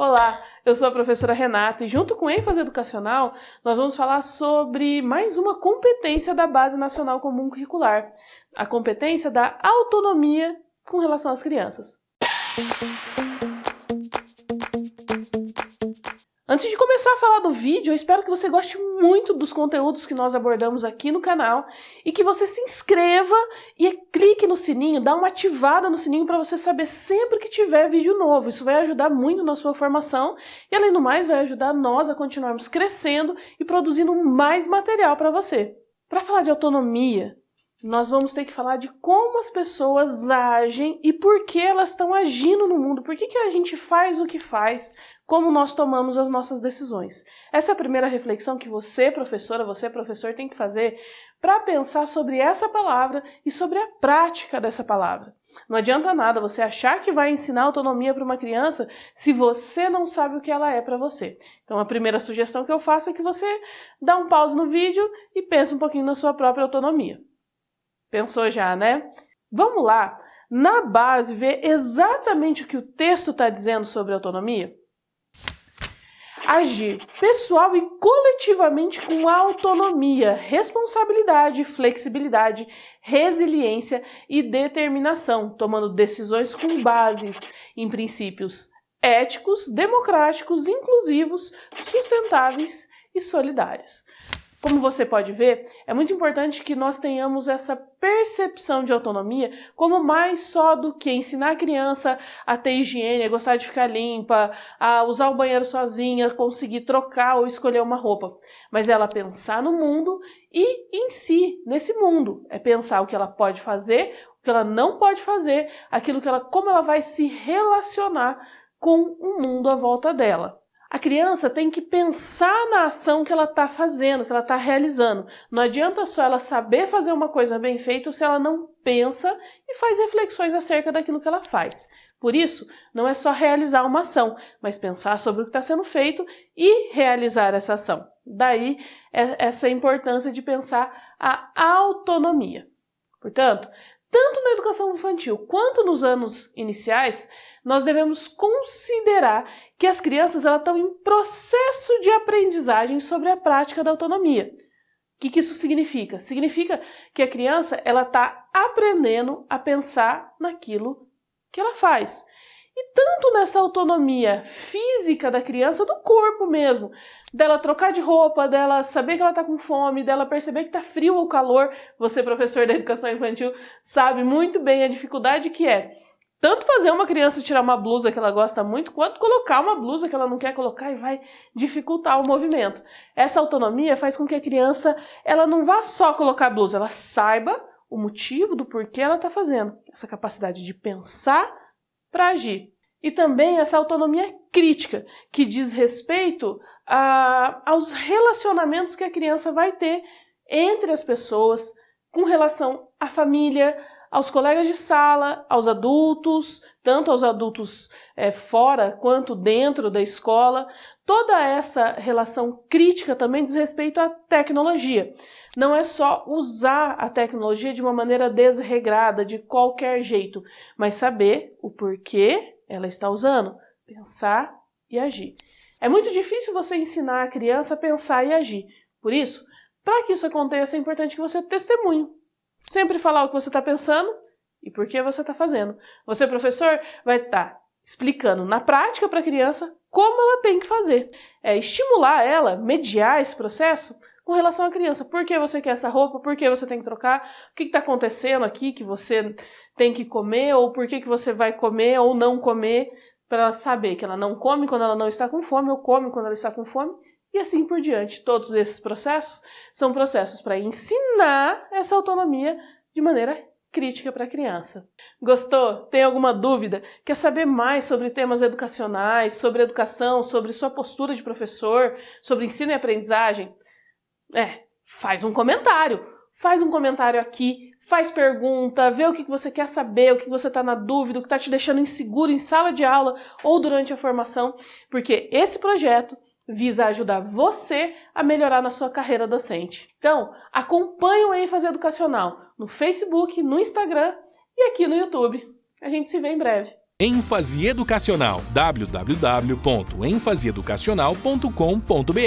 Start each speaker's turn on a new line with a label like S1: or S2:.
S1: Olá, eu sou a professora Renata e junto com ênfase educacional, nós vamos falar sobre mais uma competência da Base Nacional Comum Curricular, a competência da autonomia com relação às crianças. Antes de começar a falar do vídeo, eu espero que você goste muito dos conteúdos que nós abordamos aqui no canal e que você se inscreva e clique no sininho, dá uma ativada no sininho para você saber sempre que tiver vídeo novo. Isso vai ajudar muito na sua formação e, além do mais, vai ajudar nós a continuarmos crescendo e produzindo mais material para você. Para falar de autonomia, nós vamos ter que falar de como as pessoas agem e por que elas estão agindo no mundo, por que, que a gente faz o que faz, como nós tomamos as nossas decisões. Essa é a primeira reflexão que você, professora, você, professor, tem que fazer para pensar sobre essa palavra e sobre a prática dessa palavra. Não adianta nada você achar que vai ensinar autonomia para uma criança se você não sabe o que ela é para você. Então a primeira sugestão que eu faço é que você dá um pause no vídeo e pense um pouquinho na sua própria autonomia. Pensou já, né? Vamos lá, na base, ver exatamente o que o texto está dizendo sobre autonomia? Agir pessoal e coletivamente com autonomia, responsabilidade, flexibilidade, resiliência e determinação, tomando decisões com bases em princípios éticos, democráticos, inclusivos, sustentáveis e solidários. Como você pode ver, é muito importante que nós tenhamos essa percepção de autonomia como mais só do que ensinar a criança a ter higiene, a gostar de ficar limpa, a usar o banheiro sozinha, conseguir trocar ou escolher uma roupa. Mas ela pensar no mundo e em si, nesse mundo. É pensar o que ela pode fazer, o que ela não pode fazer, aquilo que ela, como ela vai se relacionar com o mundo à volta dela. A criança tem que pensar na ação que ela está fazendo, que ela está realizando. Não adianta só ela saber fazer uma coisa bem feita se ela não pensa e faz reflexões acerca daquilo que ela faz. Por isso, não é só realizar uma ação, mas pensar sobre o que está sendo feito e realizar essa ação. Daí essa importância de pensar a autonomia. Portanto, tanto na educação infantil quanto nos anos iniciais, nós devemos considerar que as crianças estão em processo de aprendizagem sobre a prática da autonomia. O que, que isso significa? Significa que a criança está aprendendo a pensar naquilo que ela faz. E tanto nessa autonomia física da criança, do corpo mesmo, dela trocar de roupa, dela saber que ela está com fome, dela perceber que está frio ou calor, você, professor da educação infantil, sabe muito bem a dificuldade que é tanto fazer uma criança tirar uma blusa que ela gosta muito, quanto colocar uma blusa que ela não quer colocar e vai dificultar o movimento. Essa autonomia faz com que a criança ela não vá só colocar a blusa, ela saiba o motivo do porquê ela está fazendo. Essa capacidade de pensar para agir. E também essa autonomia crítica, que diz respeito a, aos relacionamentos que a criança vai ter entre as pessoas, com relação à família, aos colegas de sala, aos adultos, tanto aos adultos é, fora quanto dentro da escola. Toda essa relação crítica também diz respeito à tecnologia. Não é só usar a tecnologia de uma maneira desregrada, de qualquer jeito, mas saber o porquê ela está usando, pensar e agir. É muito difícil você ensinar a criança a pensar e agir. Por isso, para que isso aconteça, é importante que você testemunhe Sempre falar o que você está pensando e por que você está fazendo. Você, professor, vai estar tá explicando na prática para a criança como ela tem que fazer. É estimular ela, mediar esse processo com relação à criança. Por que você quer essa roupa? Por que você tem que trocar? O que está acontecendo aqui que você tem que comer? Ou por que, que você vai comer ou não comer? Para ela saber que ela não come quando ela não está com fome ou come quando ela está com fome e assim por diante. Todos esses processos são processos para ensinar essa autonomia de maneira crítica para a criança. Gostou? Tem alguma dúvida? Quer saber mais sobre temas educacionais, sobre educação, sobre sua postura de professor, sobre ensino e aprendizagem? É, faz um comentário. Faz um comentário aqui, faz pergunta, vê o que você quer saber, o que você está na dúvida, o que está te deixando inseguro em sala de aula ou durante a formação, porque esse projeto visa ajudar você a melhorar na sua carreira docente. Então, acompanhe o ênfase educacional no Facebook, no Instagram e aqui no YouTube. A gente se vê em breve.
S2: ênfase educacional www.enfaseeducacional.com.br